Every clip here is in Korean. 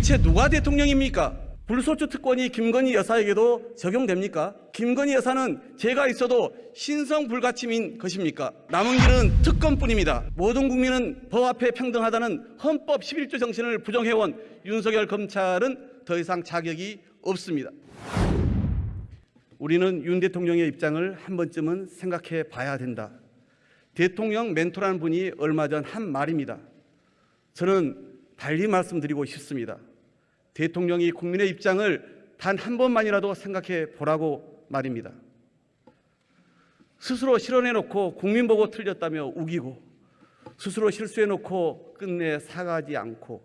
대체 누가 대통령입니까? 불소추 특권이 김건희 여사에게도 적용됩니까? 김건희 여사는 제가 있어도 신성 불가침인 것입니까? 남은 길은 특권뿐입니다. 모든 국민은 법 앞에 평등하다는 헌법 11조 정신을 부정해온 윤석열 검찰은 더 이상 자격이 없습니다. 우리는 윤 대통령의 입장을 한 번쯤은 생각해 봐야 된다. 대통령 멘토라는 분이 얼마 전 한 말입니다. 저는 달리 말씀드리고 싶습니다. 대통령이 국민의 입장을 단 한 번만이라도 생각해 보라고 말입니다. 스스로 실현해놓고 국민 보고 틀렸다며 우기고 스스로 실수해놓고 끝내 사과하지 않고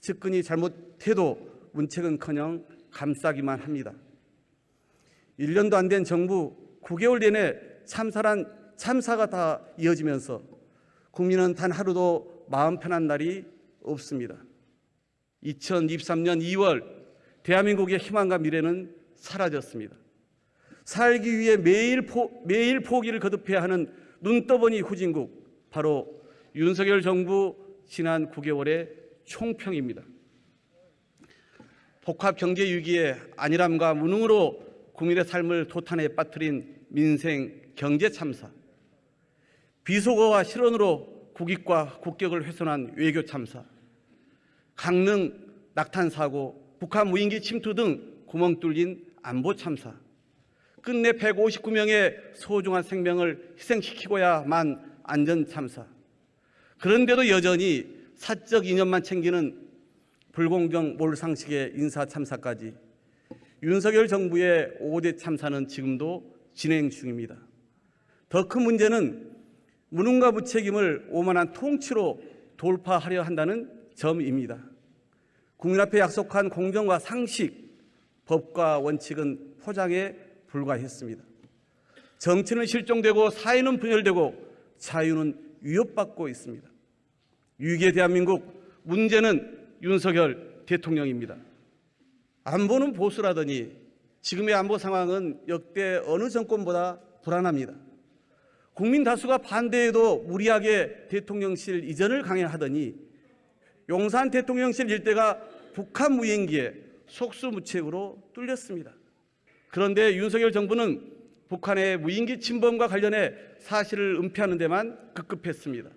측근이 잘못해도 문책은커녕 감싸기만 합니다. 1년도 안 된 정부 9개월 내내 참사란 참사가 다 이어지면서 국민은 단 하루도 마음 편한 날이 없습니다. 2023년 2월 대한민국의 희망과 미래는 사라졌습니다. 살기 위해 매일, 포, 매일 포기를 거듭해야 하는 눈떠보니 후진국 바로 윤석열 정부 지난 9개월의 총평입니다. 복합 경제 위기에 안일함과 무능으로 국민의 삶을 도탄에 빠뜨린 민생 경제 참사, 비속어와 실언으로 국익과 국격을 훼손한 외교 참사, 강릉 낙탄 사고, 북한 무인기 침투 등 구멍 뚫린 안보 참사, 끝내 159명의 소중한 생명을 희생시키고야만 안전 참사. 그런데도 여전히 사적 이념만 챙기는 불공정 몰상식의 인사 참사까지 윤석열 정부의 5대 참사는 지금도 진행 중입니다. 더 큰 문제는 무능과 무책임을 오만한 통치로 돌파하려 한다는 점입니다. 국민 앞에 약속한 공정과 상식, 법과 원칙은 포장에 불과했습니다. 정치는 실종되고 사회는 분열되고 자유는 위협받고 있습니다. 위기의 대한민국 문제는 윤석열 대통령입니다. 안보는 보수라더니 지금의 안보 상황은 역대 어느 정권보다 불안합니다. 국민 다수가 반대해도 무리하게 대통령실 이전을 강행하더니 용산 대통령실 일대가 북한 무인기에 속수무책으로 뚫렸습니다. 그런데 윤석열 정부는 북한의 무인기 침범과 관련해 사실을 은폐하는 데만 급급했습니다.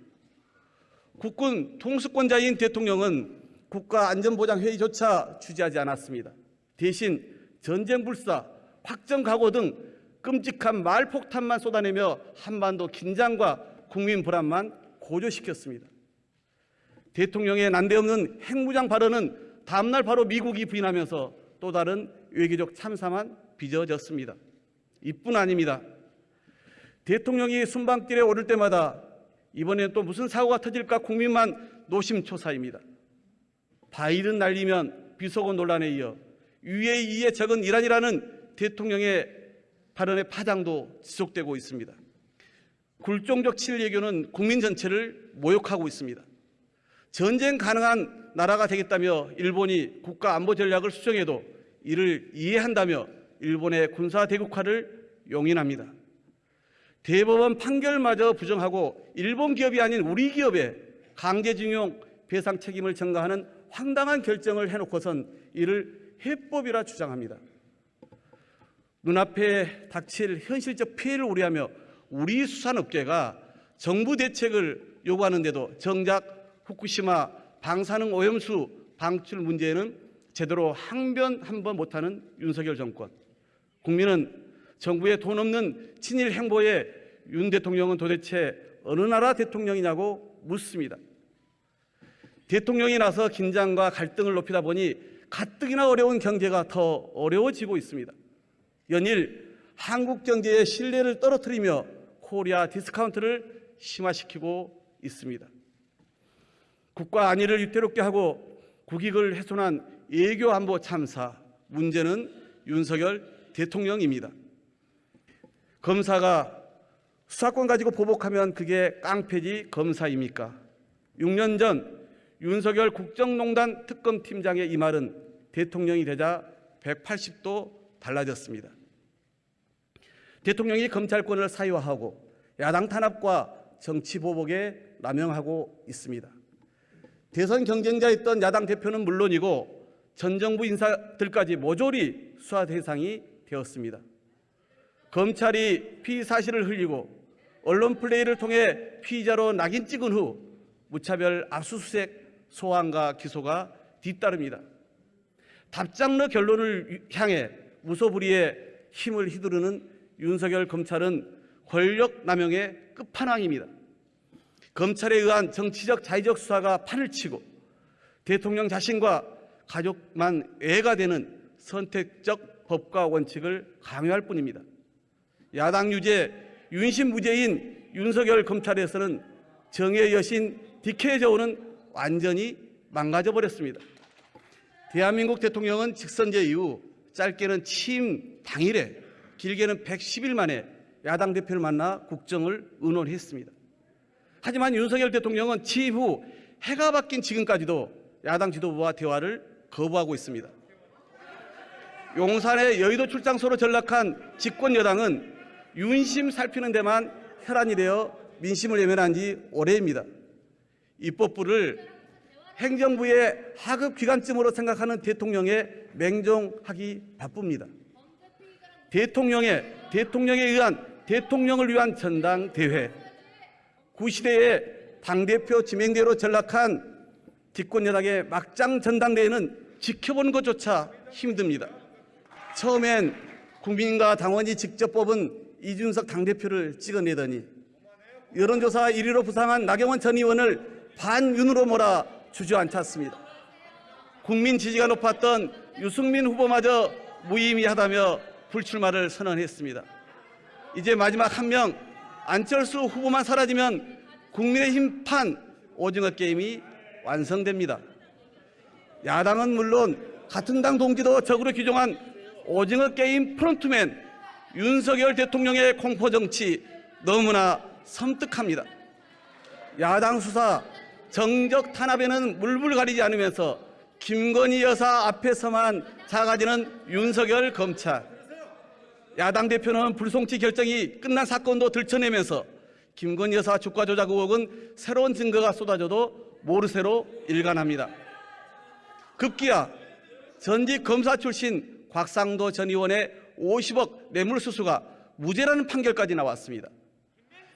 국군 통수권자인 대통령은 국가안전보장회의조차 주재하지 않았습니다. 대신 전쟁 불사, 확정 각오 등 끔찍한 말폭탄만 쏟아내며 한반도 긴장과 국민 불안만 고조시켰습니다. 대통령의 난데없는 핵무장 발언은 다음날 바로 미국이 부인하면서 또 다른 외교적 참사만 빚어졌습니다. 이뿐 아닙니다. 대통령이 순방길에 오를 때마다 이번에 또 무슨 사고가 터질까 국민만 노심초사입니다. 바이든 날리면 비속어 논란에 이어 UAE에 적은 이란이라는 대통령의 발언의 파장도 지속되고 있습니다. 굴종적 칠외교는 국민 전체를 모욕하고 있습니다. 전쟁 가능한 나라가 되겠다며 일본이 국가 안보 전략을 수정해도 이를 이해한다며 일본의 군사 대국화를 용인합니다. 대법원 판결마저 부정하고 일본 기업이 아닌 우리 기업에 강제징용 배상 책임을 전가하는 황당한 결정을 해놓고선 이를 해법이라 주장합니다. 눈앞에 닥칠 현실적 피해를 우려하며 우리 수산업계가 정부 대책을 요구하는데도 정작 후쿠시마 방사능 오염수 방출 문제에는 제대로 항변 한 번 못하는 윤석열 정권. 국민은 정부의 돈 없는 친일 행보에 윤 대통령은 도대체 어느 나라 대통령이냐고 묻습니다. 대통령이 나서 긴장과 갈등을 높이다 보니 가뜩이나 어려운 경제가 더 어려워지고 있습니다. 연일 한국 경제의 신뢰를 떨어뜨리며 코리아 디스카운트를 심화시키고 있습니다. 국가 안위를 위태롭게 하고 국익을 훼손한 외교 안보 참사 문제는 윤석열 대통령입니다. 검사가 수사권 가지고 보복하면 그게 깡패지 검사입니까? 6년 전 윤석열 국정농단 특검팀장의 이 말은 대통령이 되자 180도 달라졌습니다. 대통령이 검찰권을 사유화하고 야당 탄압과 정치 보복에 남용하고 있습니다. 대선 경쟁자였던 야당 대표는 물론이고 전 정부 인사들까지 모조리 수사 대상이 되었습니다. 검찰이 피의 사실을 흘리고 언론 플레이를 통해 피의자로 낙인 찍은 후 무차별 압수수색 소환과 기소가 뒤따릅니다. 답장러 결론을 향해 무소불위의 힘을 휘두르는 윤석열 검찰은 권력 남용의 끝판왕입니다. 검찰에 의한 정치적 자의적 수사가 판을 치고 대통령 자신과 가족만 애가 되는 선택적 법과 원칙을 강요할 뿐입니다. 야당 유죄, 윤심 무죄인 윤석열 검찰에서는 정의 여신 디케 저우는 완전히 망가져 버렸습니다. 대한민국 대통령은 직선제 이후 짧게는 취임 당일에 길게는 110일 만에 야당 대표를 만나 국정을 의논했습니다. 하지만 윤석열 대통령은 취임 후 해가 바뀐 지금까지도 야당 지도부와 대화를 거부하고 있습니다. 용산의 여의도 출장소로 전락한 집권 여당은 윤심 살피는 데만 혈안이 되어 민심을 외면한 지 오래입니다. 입법부를 행정부의 하급 기관쯤으로 생각하는 대통령에 맹종하기 바쁩니다. 대통령의 대통령에 의한 대통령을 위한 전당대회 구시대의 당대표 지명대로 전락한 집권여당의 막장 전당대회는 지켜보는 것조차 힘듭니다. 처음엔 국민과 당원이 직접 뽑은 이준석 당대표를 찍어내더니 여론조사 1위로 부상한 나경원 전 의원을 반윤으로 몰아 주저앉혔습니다. 국민 지지가 높았던 유승민 후보마저 무의미하다며 불출마를 선언했습니다. 이제 마지막 한 명 안철수 후보만 사라지면 국민의힘 판 오징어 게임이 완성됩니다. 야당은 물론 같은 당 동지도 적으로 규정한 오징어 게임 프론트맨 윤석열 대통령의 공포 정치 너무나 섬뜩합니다. 야당 수사 정적 탄압에는 물불 가리지 않으면서 김건희 여사 앞에서만 작아지는 윤석열 검찰. 야당 대표는 불송치 결정이 끝난 사건도 들춰내면서 김건희 여사 주가 조작 의혹은 새로운 증거가 쏟아져도 모르쇠로 일관합니다. 급기야 전직 검사 출신 곽상도 전 의원의 50억 뇌물수수가 무죄라는 판결까지 나왔습니다.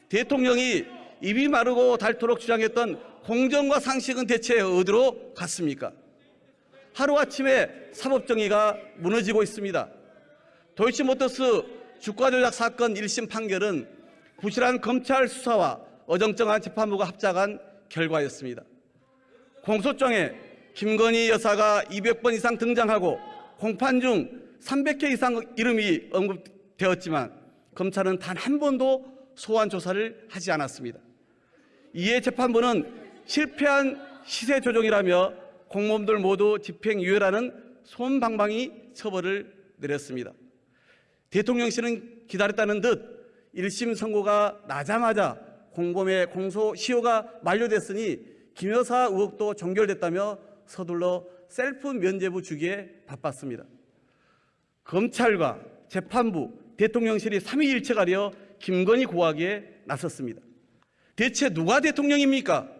대통령이 입이 마르고 닳도록 주장했던 공정과 상식은 대체 어디로 갔습니까? 하루아침에 사법정의가 무너지고 있습니다. 도이치모터스 주가 조작 사건 1심 판결은 부실한 검찰 수사와 어정쩡한 재판부가 합작한 결과였습니다. 공소장에 김건희 여사가 200번 이상 등장하고 공판 중 300회 이상 이름이 언급되었지만 검찰은 단 한 번도 소환 조사를 하지 않았습니다. 이에 재판부는 실패한 시세 조정이라며 공무원들 모두 집행유예라는 솜방망이 처벌을 내렸습니다. 대통령실은 기다렸다는 듯 1심 선고가 나자마자 공범의 공소 시효가 만료됐으니 김 여사 의혹도 종결됐다며 서둘러 셀프 면죄부 주기에 바빴습니다. 검찰과 재판부, 대통령실이 삼위일체 가려 김건희 고하기에 나섰습니다. 대체 누가 대통령입니까?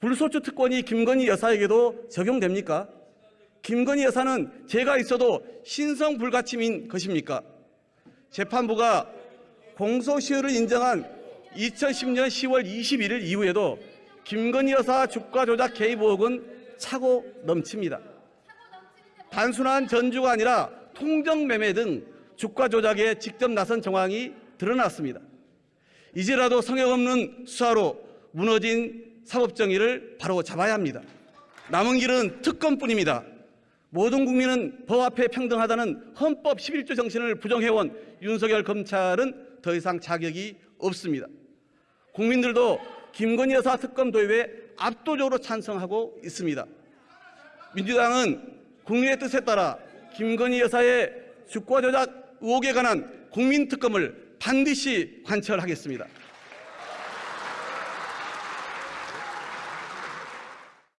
불소추 특권이 김건희 여사에게도 적용됩니까? 김건희 여사는 죄가 있어도 신성 불가침인 것입니까? 재판부가 공소시효를 인정한 2010년 10월 21일 이후에도 김건희 여사 주가 조작 개입 의혹은 차고 넘칩니다. 단순한 전주가 아니라 통정 매매 등 주가 조작에 직접 나선 정황이 드러났습니다. 이제라도 성역 없는 수사로 무너진 사법정의를 바로 잡아야 합니다. 남은 길은 특검뿐입니다. 모든 국민은 법 앞에 평등하다는 헌법 11조 정신을 부정해온 윤석열 검찰은 더 이상 자격이 없습니다. 국민들도 김건희 여사 특검 도입에 압도적으로 찬성하고 있습니다. 민주당은 국민의 뜻에 따라 김건희 여사의 주가 조작 의혹에 관한 국민 특검을 반드시 관철하겠습니다.